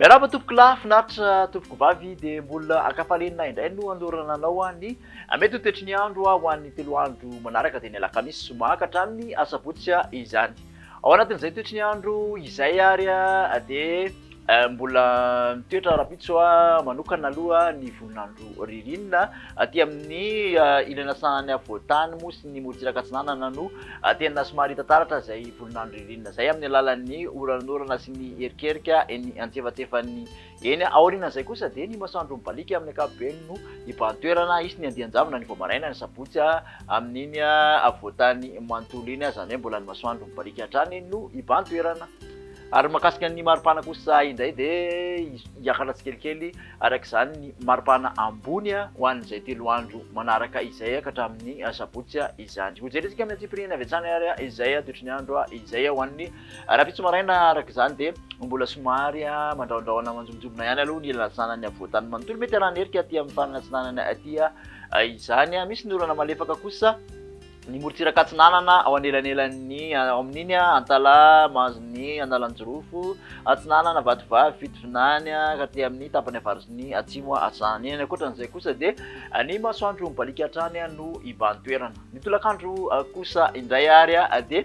Miarahaba tompoko lahy, finaritra tompoko vavy dia mbola ankafalenina indray no anolorana anao ny mety ho toetry ny andro ho an'ny telo andro manaraka dia ny alakamisy zoma ka hatramin'ny asabotsy izany. Ao anatin'izay toetry ny andro izay ary dia mbola mitoetra rahampitso manokana aloha ny volon'andro ririnina aty amin'ny ilany antsinanan'ny afovoan-tany moa sy ny morotsirak'y atsinanana no tena somary hita taratra izay volon'andro ririnina izay amin'ny alalan'ny oran'orana sy ny erikerika eny antsefatsefan'ny Eny aorianan'izay kosa dia ny masoandro mibaliaka amin'ny ankapobeny no hibahan-toerana hisy ny andian-javona ny vao maraina ny sabotsy amin'iny afovoan-tany manontolo iny, izany hoe mbola ny masoandro mibaliaka hatrany no hibahan-toerana. Ary ny mahakasika ny maripana kosa indray dia hiakatra tsikelikely araka izany ny maripana ambony ho an'izay telo andro manaraka izay ka hatramin'ny sabotsy izany. Hojerentsika amin'ny antsipiriany avy hatrany ary izay toetry ny andro izay ho an'ny Rahampitso maraina araka izany dia mbola somary mandrahondrahona manjombonjombona ihany aloha ny ilazana ny havoan-tany manontolo. Mety arahan'ny herika aty amin'ny farany atsinanana aty izany. Misy ny orana malefaka kosa ny morontsiraka atsinanana ao anelanelan'ny ao amin'iny Antalaha mahazo ny Analanjirofo atsinanana, Vatovavy, Fitovinany ka aty amin'ny tapany avaratr'ny atsimo atsinanana iny. Ankoatran'izay kosa dia ny masoandro mibaliaka hatrany no iban-toerana. Ny tolakandro kosa indray ary dia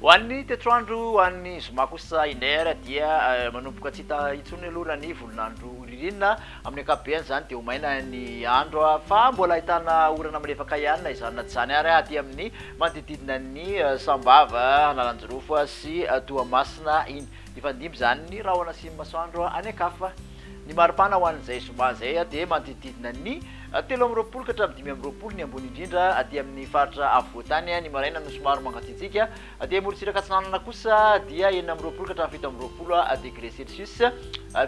Ho an'ny toetr'andro any zoma kosa Iner dia manomboka tsy hita intsony aloha raha ny volon'andro ririnina. Amin'ny ankapobeny izany dia ho maina ny andro fa mbola ahitana orana malefaka ihany na izany na tsy izany ary aty amin'ny manodididina ny Sambava, Analanjirofo sy Toamasina iny. Hifandimby izany ny rahona sy ny masoandro any an-kafa. Ny maripana ho an'izay zoma izay dia manodidididina ny telo amby roapolo ka hatramin'ny dimy amby roapolo ny ambony indrindra aty amin'ny faritra afovoan-tany, ny maraina no somary mangatsiatsiaka, dia morontsiraka atsinanana kosa dia enina amby roapolo ka hatramin'ny fito amby roapolo degré celsius,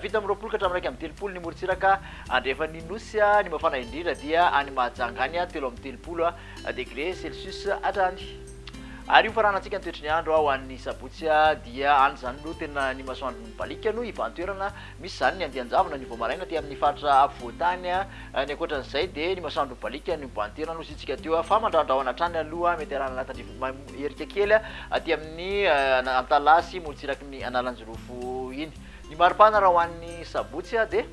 fito amby roapolo ka hatramin'ny iraika amby telopolo ny morontsiraka andrefan'ny Nosy, ny mafana indrindra dia any Mahajanga any, telo amby telopolo degré celsius hatrany. Ary io faranantsika ny toetry ny andro ho an'ny sabotsy dia any izany no tena ny masoandro Valika no ivan-toerana misy izany ny andian-javona ny voamaraina aty amin'ny faritra afovoan-tany. Ny ankoatran'izay dia ny masoandro baliaka no ivan-toerana nosy isika teo fa mandrandrahona hatrany aloha mety arahana anatin-drivotra maimbo erika kely aty amin'ny Antalaha sy morotsiraky ny Analanjirofo iny. Ny mari-pana raha ho an'ny sabotsy dia.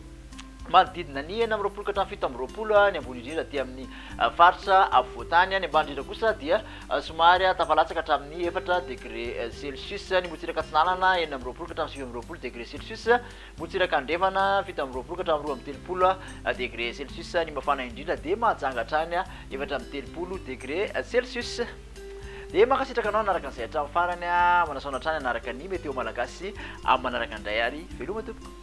manodidina ny enina amby roapolo ka hatramin'ny fito amby roapolo, ny ambony indrindra aty amin'ny faritra afovoan-tany, ny ambany indrindra kosa dia somary tafalatsaka hatramin'ny efatra degre celcius, ny motsiraka atsinanana enina amby roapolo ka hatramin'ny sivy amby roapolo degre celcius, motsiraka andrefana fito amby roapolo ka hatramin'ny roa amby telopolo degre celcius, ny mafana indrindra dia mahajanga hatrany efatra amby telopolo degre celcius. Dia mankasitraka anao nanaraka an'izay hatramin'ny farany, manasoana hatrany hanaraka ny météo malagasy amin'ny manaraka indray ary veloma tompoko.